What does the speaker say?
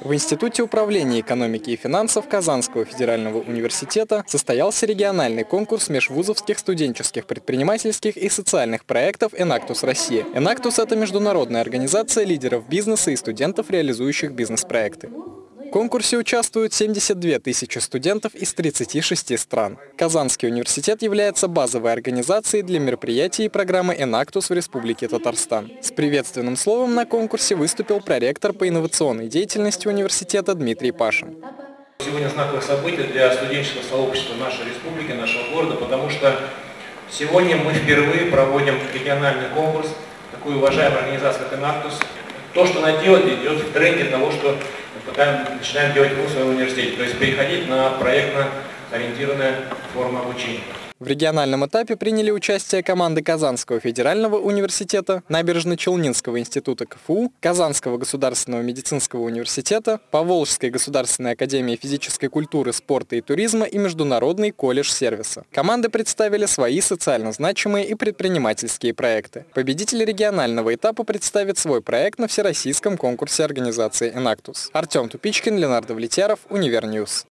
В Институте управления экономики и финансов Казанского федерального университета состоялся региональный конкурс межвузовских студенческих предпринимательских и социальных проектов «Энактус Россия». «Энактус» — это международная организация лидеров бизнеса и студентов, реализующих бизнес-проекты. Конкурсе участвуют 72 тысячи студентов из 36 стран. Казанский университет является базовой организацией для мероприятий и программы «Энактус» в Республике Татарстан. С приветственным словом на конкурсе выступил проректор по инновационной деятельности университета Дмитрий Пашин. Сегодня знаковое событие для студенческого сообщества нашей республики, нашего города, потому что сегодня мы впервые проводим региональный конкурс такой уважаемой организации, как «Энактус». То, что она делает, идет в тренде того, что пока начинаем делать в своем университете, то есть переходить на проектно ориентированную форму обучения. В региональном этапе приняли участие команды Казанского федерального университета, Набережно-Челнинского института КФУ, Казанского государственного медицинского университета, Поволжской государственной академии физической культуры, спорта и туризма и Международный колледж сервиса. Команды представили свои социально значимые и предпринимательские проекты. Победитель регионального этапа представит свой проект на всероссийском конкурсе организации «Enactus». Артем Тупичкин, Ленар Давлетьяров, Univer News.